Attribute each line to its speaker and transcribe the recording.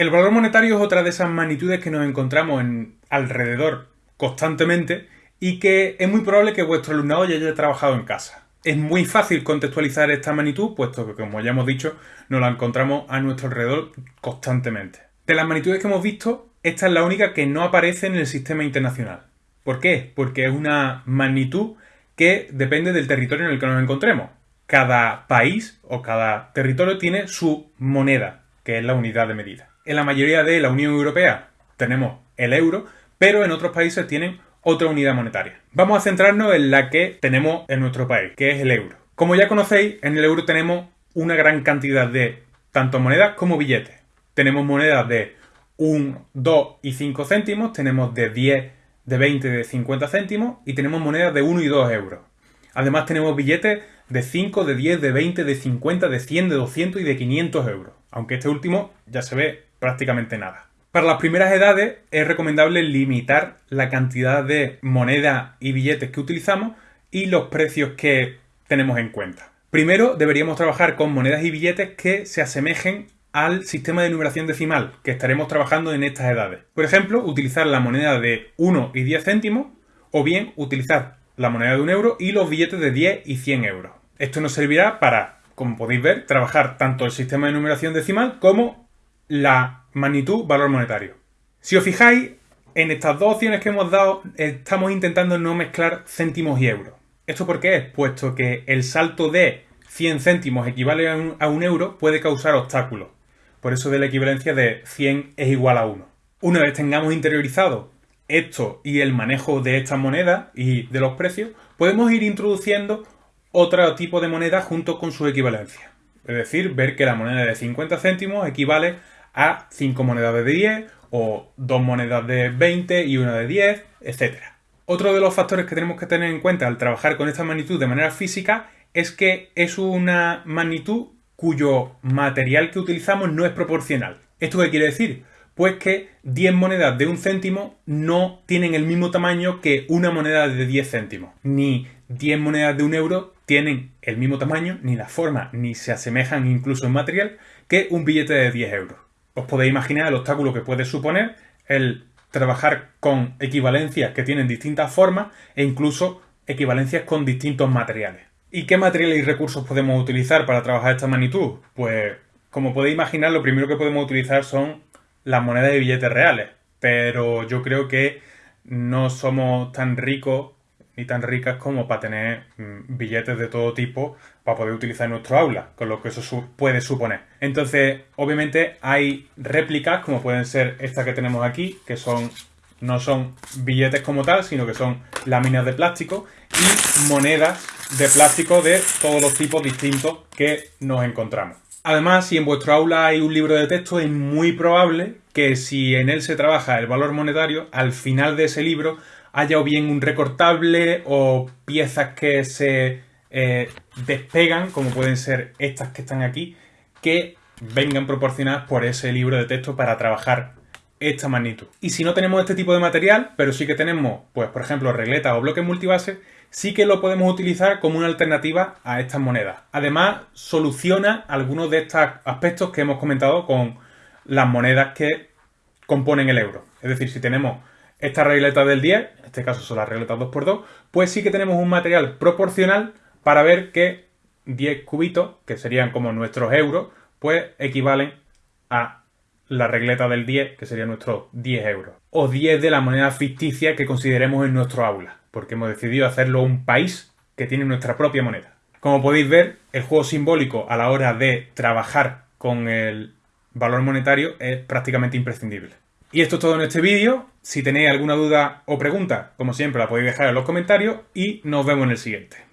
Speaker 1: El valor monetario es otra de esas magnitudes que nos encontramos en alrededor constantemente y que es muy probable que vuestro alumnado ya haya trabajado en casa. Es muy fácil contextualizar esta magnitud, puesto que, como ya hemos dicho, nos la encontramos a nuestro alrededor constantemente. De las magnitudes que hemos visto, esta es la única que no aparece en el sistema internacional. ¿Por qué? Porque es una magnitud que depende del territorio en el que nos encontremos. Cada país o cada territorio tiene su moneda, que es la unidad de medida. En la mayoría de la Unión Europea tenemos el euro, pero en otros países tienen otra unidad monetaria. Vamos a centrarnos en la que tenemos en nuestro país, que es el euro. Como ya conocéis, en el euro tenemos una gran cantidad de tanto monedas como billetes. Tenemos monedas de 1, 2 y 5 céntimos, tenemos de 10, de 20, de 50 céntimos y tenemos monedas de 1 y 2 euros. Además tenemos billetes de 5, de 10, de 20, de 50, de 100, de 200 y de 500 euros, aunque este último ya se ve prácticamente nada. Para las primeras edades es recomendable limitar la cantidad de moneda y billetes que utilizamos y los precios que tenemos en cuenta. Primero deberíamos trabajar con monedas y billetes que se asemejen al sistema de numeración decimal que estaremos trabajando en estas edades. Por ejemplo, utilizar la moneda de 1 y 10 céntimos o bien utilizar la moneda de 1 euro y los billetes de 10 y 100 euros. Esto nos servirá para, como podéis ver, trabajar tanto el sistema de numeración decimal como la magnitud valor monetario. Si os fijáis, en estas dos opciones que hemos dado estamos intentando no mezclar céntimos y euros. ¿Esto por qué es? Puesto que el salto de 100 céntimos equivale a un, a un euro puede causar obstáculos. Por eso de la equivalencia de 100 es igual a 1. Una vez tengamos interiorizado esto y el manejo de estas monedas y de los precios, podemos ir introduciendo otro tipo de moneda junto con su equivalencia. Es decir, ver que la moneda de 50 céntimos equivale a 5 monedas de 10 o 2 monedas de 20 y una de 10, etc. Otro de los factores que tenemos que tener en cuenta al trabajar con esta magnitud de manera física es que es una magnitud cuyo material que utilizamos no es proporcional. ¿Esto qué quiere decir? Pues que 10 monedas de un céntimo no tienen el mismo tamaño que una moneda de 10 céntimos. Ni 10 monedas de un euro tienen el mismo tamaño, ni la forma, ni se asemejan incluso en material que un billete de 10 euros. Os podéis imaginar el obstáculo que puede suponer el trabajar con equivalencias que tienen distintas formas e incluso equivalencias con distintos materiales. ¿Y qué materiales y recursos podemos utilizar para trabajar esta magnitud? Pues, como podéis imaginar, lo primero que podemos utilizar son las monedas de billetes reales. Pero yo creo que no somos tan ricos ni tan ricas como para tener mm, billetes de todo tipo para poder utilizar en nuestro aula, con lo que eso puede suponer. Entonces, obviamente hay réplicas como pueden ser estas que tenemos aquí, que son no son billetes como tal, sino que son láminas de plástico y monedas de plástico de todos los tipos distintos que nos encontramos. Además, si en vuestro aula hay un libro de texto, es muy probable que si en él se trabaja el valor monetario, al final de ese libro haya o bien un recortable o piezas que se eh, despegan, como pueden ser estas que están aquí, que vengan proporcionadas por ese libro de texto para trabajar esta magnitud. Y si no tenemos este tipo de material, pero sí que tenemos, pues por ejemplo, regletas o bloques multibase, sí que lo podemos utilizar como una alternativa a estas monedas. Además, soluciona algunos de estos aspectos que hemos comentado con las monedas que componen el euro. Es decir, si tenemos estas regletas del 10, en este caso son las regletas 2x2, pues sí que tenemos un material proporcional para ver que 10 cubitos, que serían como nuestros euros, pues equivalen a la regleta del 10, que sería nuestro 10 euros. O 10 de la moneda ficticia que consideremos en nuestro aula, porque hemos decidido hacerlo un país que tiene nuestra propia moneda. Como podéis ver, el juego simbólico a la hora de trabajar con el valor monetario es prácticamente imprescindible. Y esto es todo en este vídeo. Si tenéis alguna duda o pregunta, como siempre, la podéis dejar en los comentarios y nos vemos en el siguiente.